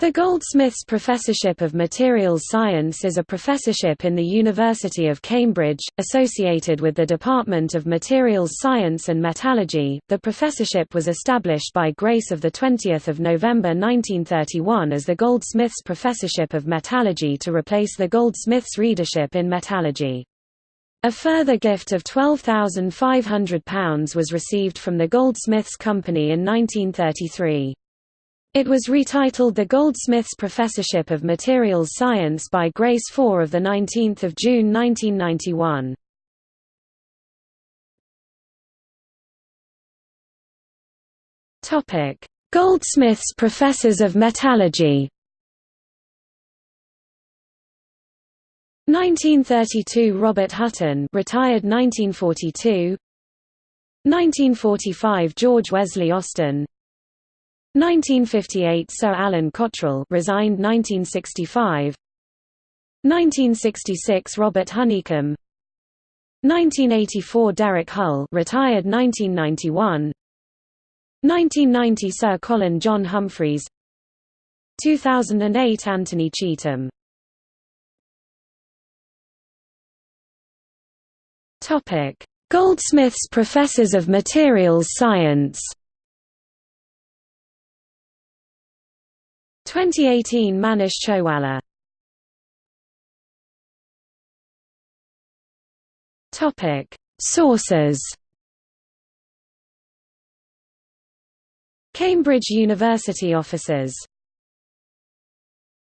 The Goldsmiths Professorship of Materials Science is a professorship in the University of Cambridge, associated with the Department of Materials Science and Metallurgy. The professorship was established by grace of 20 November 1931 as the Goldsmiths Professorship of Metallurgy to replace the Goldsmiths Readership in Metallurgy. A further gift of £12,500 was received from the Goldsmiths Company in 1933. It was retitled the Goldsmiths Professorship of Materials Science by Grace IV of 19 June 1991. Goldsmiths Professors of Metallurgy. 1932 Robert Hutton retired 1942 1945 George Wesley Austin 1958 Sir Alan Cottrell resigned 1965 1966 Robert Honeycombe. 1984 Derek Hull retired 1991 1990 Sir Colin John Humphreys. 2008 Anthony Cheetham Topic Goldsmiths Professors of Materials Science 2018 Manish Chhowalla. Topic. Sources Cambridge University offices